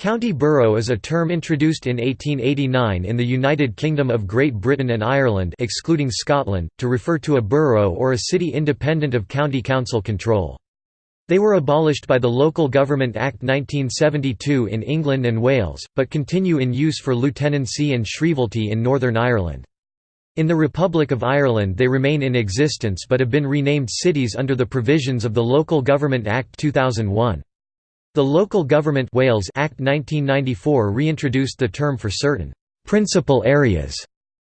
County borough is a term introduced in 1889 in the United Kingdom of Great Britain and Ireland excluding Scotland, to refer to a borough or a city independent of county council control. They were abolished by the Local Government Act 1972 in England and Wales, but continue in use for lieutenancy and shrievalty in Northern Ireland. In the Republic of Ireland they remain in existence but have been renamed cities under the provisions of the Local Government Act 2001. The Local Government Wales Act 1994 reintroduced the term for certain «principal areas»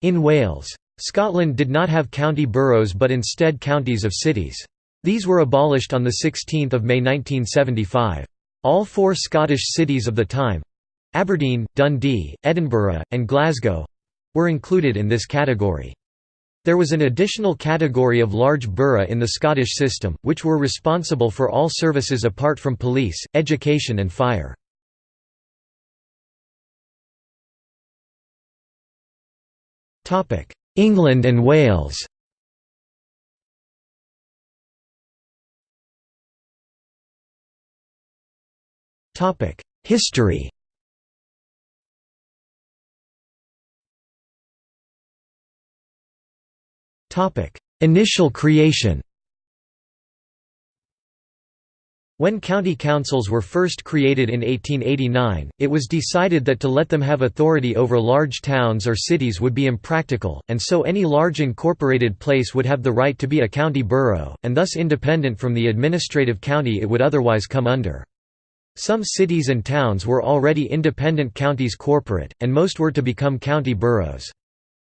in Wales. Scotland did not have county boroughs but instead counties of cities. These were abolished on 16 May 1975. All four Scottish cities of the time—Aberdeen, Dundee, Edinburgh, and Glasgow—were included in this category. There was an additional category of large borough in the Scottish system, which were responsible for all services apart from police, education and fire. England and Wales History Initial creation When county councils were first created in 1889, it was decided that to let them have authority over large towns or cities would be impractical, and so any large incorporated place would have the right to be a county borough, and thus independent from the administrative county it would otherwise come under. Some cities and towns were already independent counties corporate, and most were to become county boroughs.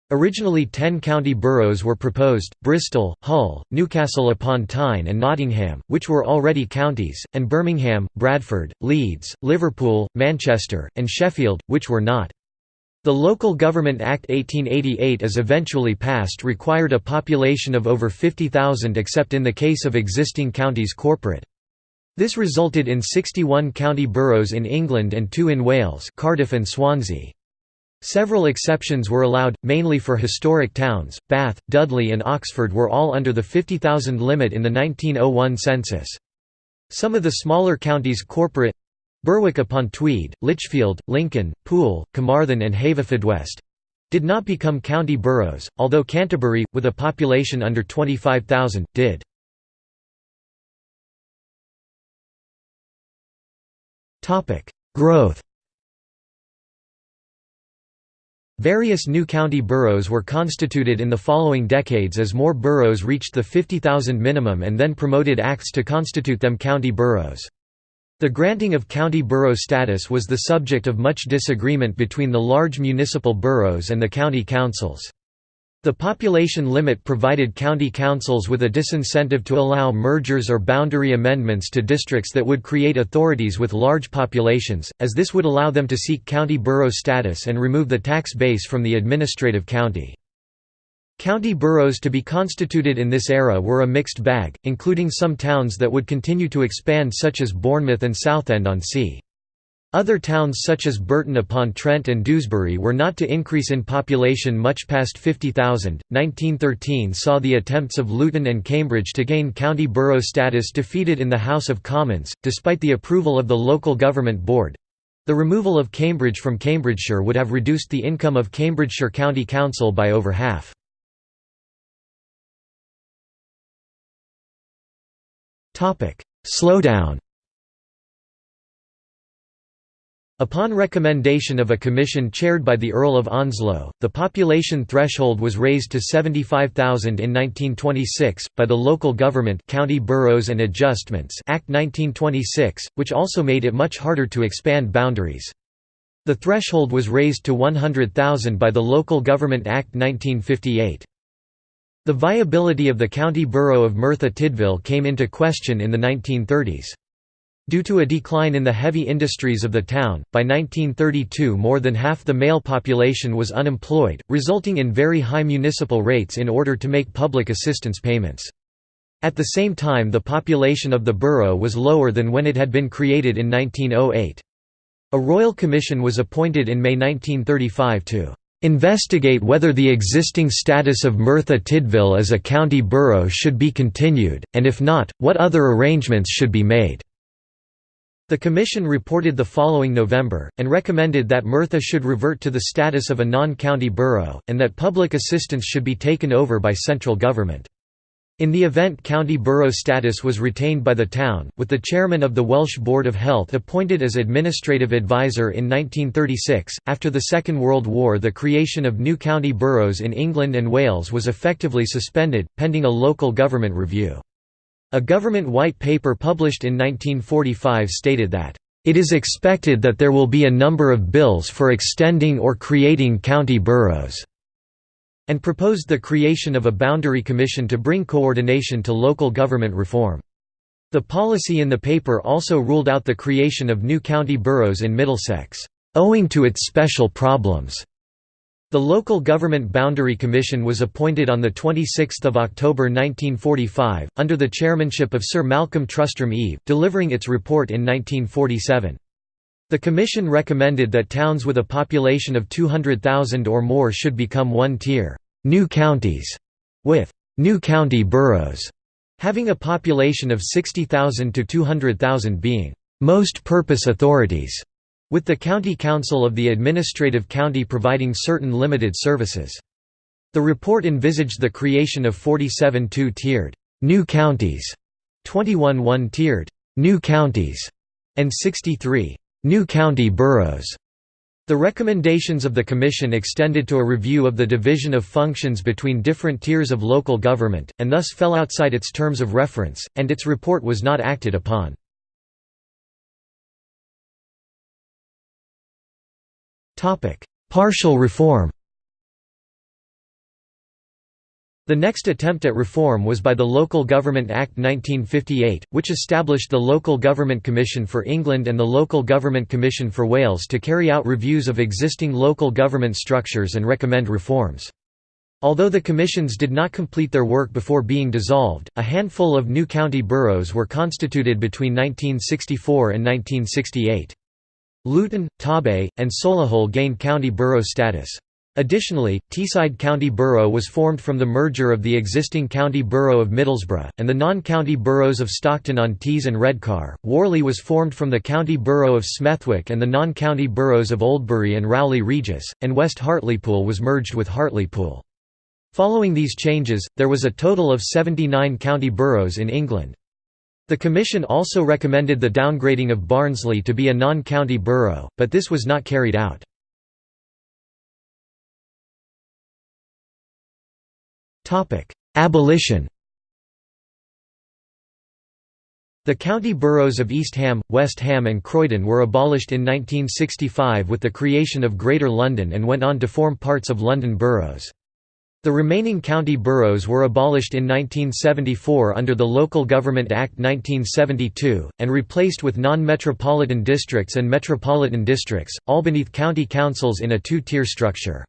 Originally ten county boroughs were proposed, Bristol, Hull, Newcastle upon Tyne and Nottingham, which were already counties, and Birmingham, Bradford, Leeds, Liverpool, Manchester, and Sheffield, which were not. The Local Government Act 1888 as eventually passed required a population of over 50,000 except in the case of existing counties corporate. This resulted in 61 county boroughs in England and two in Wales Cardiff and Swansea. Several exceptions were allowed, mainly for historic towns. Bath, Dudley, and Oxford were all under the 50,000 limit in the 1901 census. Some of the smaller counties corporate Berwick upon Tweed, Lichfield, Lincoln, Poole, Carmarthen, and Haverfordwest did not become county boroughs, although Canterbury, with a population under 25,000, did. Growth Various new county boroughs were constituted in the following decades as more boroughs reached the 50,000 minimum and then promoted acts to constitute them county boroughs. The granting of county borough status was the subject of much disagreement between the large municipal boroughs and the county councils. The population limit provided county councils with a disincentive to allow mergers or boundary amendments to districts that would create authorities with large populations, as this would allow them to seek county borough status and remove the tax base from the administrative county. County boroughs to be constituted in this era were a mixed bag, including some towns that would continue to expand such as Bournemouth and Southend-on-Sea. Other towns such as Burton-upon-Trent and Dewsbury were not to increase in population much past 50,000. 1913 saw the attempts of Luton and Cambridge to gain county borough status defeated in the House of Commons, despite the approval of the local government board. The removal of Cambridge from Cambridgeshire would have reduced the income of Cambridgeshire County Council by over half. Slowdown Upon recommendation of a commission chaired by the Earl of Onslow, the population threshold was raised to 75,000 in 1926, by the Local Government County Boroughs and Adjustments Act 1926, which also made it much harder to expand boundaries. The threshold was raised to 100,000 by the Local Government Act 1958. The viability of the county borough of Merthyr Tydfil came into question in the 1930s. Due to a decline in the heavy industries of the town, by 1932 more than half the male population was unemployed, resulting in very high municipal rates in order to make public assistance payments. At the same time the population of the borough was lower than when it had been created in 1908. A royal commission was appointed in May 1935 to "...investigate whether the existing status of Merthyr Tydfil as a county borough should be continued, and if not, what other arrangements should be made." The Commission reported the following November, and recommended that Merthyr should revert to the status of a non-county borough, and that public assistance should be taken over by central government. In the event county borough status was retained by the town, with the chairman of the Welsh Board of Health appointed as administrative advisor in 1936. After the Second World War, the creation of new county boroughs in England and Wales was effectively suspended, pending a local government review. A government white paper published in 1945 stated that, "...it is expected that there will be a number of bills for extending or creating county boroughs." and proposed the creation of a boundary commission to bring coordination to local government reform. The policy in the paper also ruled out the creation of new county boroughs in Middlesex, owing to its special problems. The Local Government Boundary Commission was appointed on 26 October 1945, under the chairmanship of Sir Malcolm Trustram Eve, delivering its report in 1947. The Commission recommended that towns with a population of 200,000 or more should become one-tier, new counties, with new county boroughs, having a population of 60,000 to 200,000 being most purpose authorities with the county council of the administrative county providing certain limited services. The report envisaged the creation of 47 two-tiered new counties, 21 one-tiered new counties, and 63 new county boroughs. The recommendations of the Commission extended to a review of the division of functions between different tiers of local government, and thus fell outside its terms of reference, and its report was not acted upon. Partial reform The next attempt at reform was by the Local Government Act 1958, which established the Local Government Commission for England and the Local Government Commission for Wales to carry out reviews of existing local government structures and recommend reforms. Although the commissions did not complete their work before being dissolved, a handful of new county boroughs were constituted between 1964 and 1968. Luton, Torbay, and Solihull gained county borough status. Additionally, Teesside County Borough was formed from the merger of the existing County Borough of Middlesbrough, and the non-county boroughs of Stockton-on-Tees and Redcar. Warley was formed from the County Borough of Smethwick and the non-county boroughs of Oldbury and Rowley Regis, and West Hartlepool was merged with Hartlepool. Following these changes, there was a total of 79 county boroughs in England. The Commission also recommended the downgrading of Barnsley to be a non-county borough, but this was not carried out. Abolition The county boroughs of East Ham, West Ham and Croydon were abolished in 1965 with the creation of Greater London and went on to form parts of London boroughs. The remaining county boroughs were abolished in 1974 under the Local Government Act 1972, and replaced with non-metropolitan districts and metropolitan districts, all beneath county councils in a two-tier structure.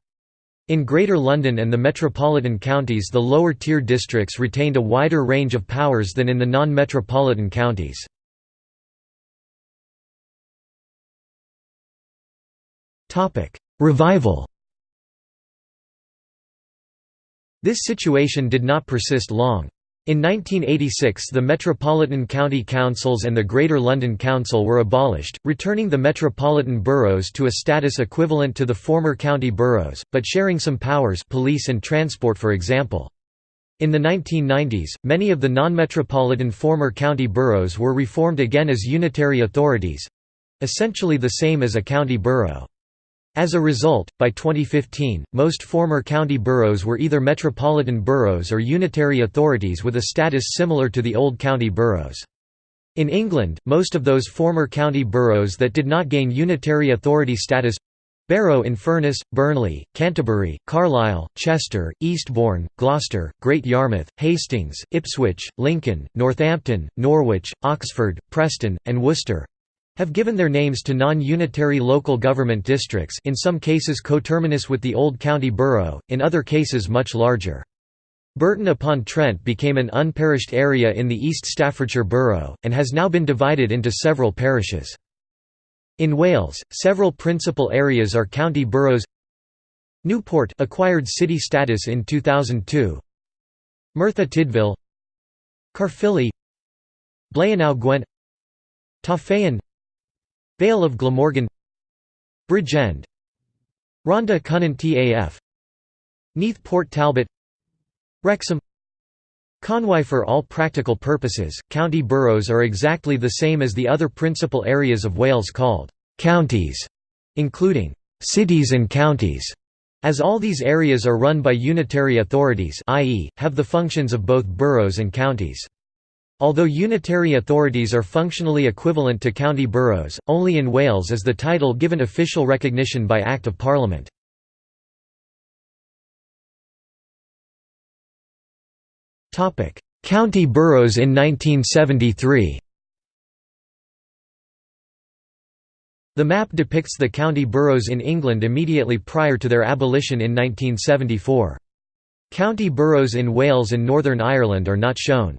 In Greater London and the metropolitan counties the lower-tier districts retained a wider range of powers than in the non-metropolitan counties. Revival This situation did not persist long. In 1986 the Metropolitan County Councils and the Greater London Council were abolished, returning the metropolitan boroughs to a status equivalent to the former county boroughs, but sharing some powers police and transport for example. In the 1990s, many of the non-metropolitan former county boroughs were reformed again as unitary authorities—essentially the same as a county borough. As a result, by 2015, most former county boroughs were either metropolitan boroughs or unitary authorities with a status similar to the old county boroughs. In England, most of those former county boroughs that did not gain unitary authority status Barrow in Furness, Burnley, Canterbury, Carlisle, Chester, Eastbourne, Gloucester, Great Yarmouth, Hastings, Ipswich, Lincoln, Northampton, Norwich, Oxford, Preston, and Worcester have given their names to non-unitary local government districts in some cases coterminous with the old county borough, in other cases much larger. Burton-upon-Trent became an unparished area in the East Staffordshire borough, and has now been divided into several parishes. In Wales, several principal areas are county boroughs. Newport acquired city status in 2002 Merthyr Tydfil. Caerphilly Blaenau Gwent Torfaen Vale of Glamorgan Bridgend Rhondda Cynon Taf Neath Port Talbot Wrexham Conwy For all practical purposes, county boroughs are exactly the same as the other principal areas of Wales called «counties», including «cities and counties», as all these areas are run by unitary authorities i.e., have the functions of both boroughs and counties. Although unitary authorities are functionally equivalent to county boroughs, only in Wales is the title given official recognition by Act of Parliament. County boroughs in 1973 The map depicts the county boroughs in England immediately prior to their abolition in 1974. County boroughs in Wales and Northern Ireland are not shown.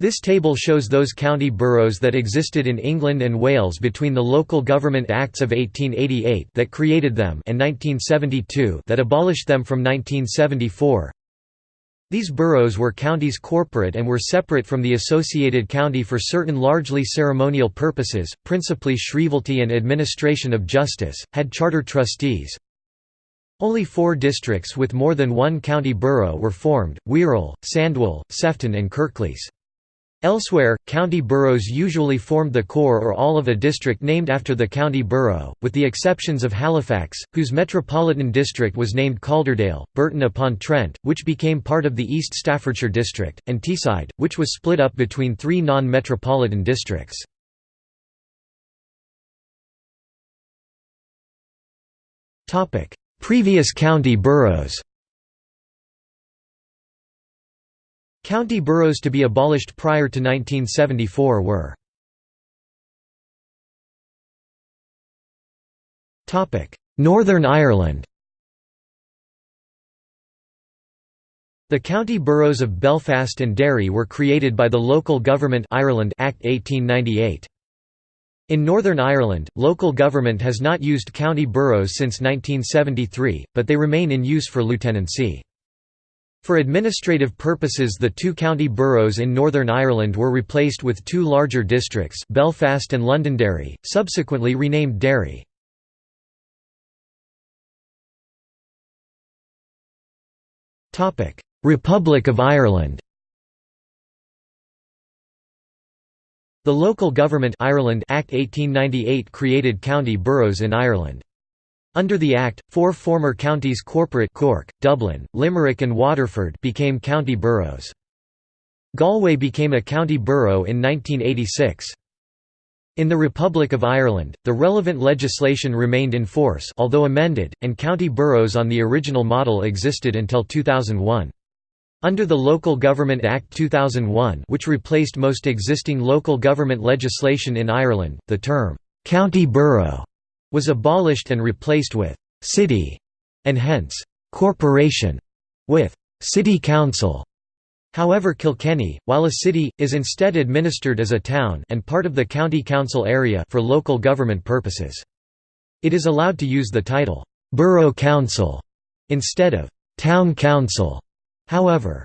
This table shows those county boroughs that existed in England and Wales between the Local Government Acts of 1888 that created them and 1972 that abolished them from 1974. These boroughs were counties corporate and were separate from the associated county for certain largely ceremonial purposes, principally shrievalty and administration of justice, had charter trustees. Only four districts with more than one county borough were formed, Wirral, Sandwell, Sefton and Kirklees. Elsewhere, county boroughs usually formed the core or all of a district named after the county borough, with the exceptions of Halifax, whose metropolitan district was named Calderdale, Burton-upon-Trent, which became part of the East Staffordshire district, and Teesside, which was split up between three non-metropolitan districts. Previous county boroughs County boroughs to be abolished prior to 1974 were Northern Ireland The county boroughs of Belfast and Derry were created by the Local Government Ireland Act 1898. In Northern Ireland, local government has not used county boroughs since 1973, but they remain in use for lieutenancy. For administrative purposes the two county boroughs in Northern Ireland were replaced with two larger districts Belfast and Londonderry, subsequently renamed Derry. Republic of Ireland The Local Government Ireland Act 1898 created county boroughs in Ireland. Under the Act, four former counties corporate Cork, Dublin, Limerick and Waterford became county boroughs. Galway became a county borough in 1986. In the Republic of Ireland, the relevant legislation remained in force although amended, and county boroughs on the original model existed until 2001. Under the Local Government Act 2001 which replaced most existing local government legislation in Ireland, the term, "'county borough' was abolished and replaced with «city» and hence «corporation» with «city council». However Kilkenny, while a city, is instead administered as a town and part of the county council area for local government purposes. It is allowed to use the title «borough council» instead of «town council». However,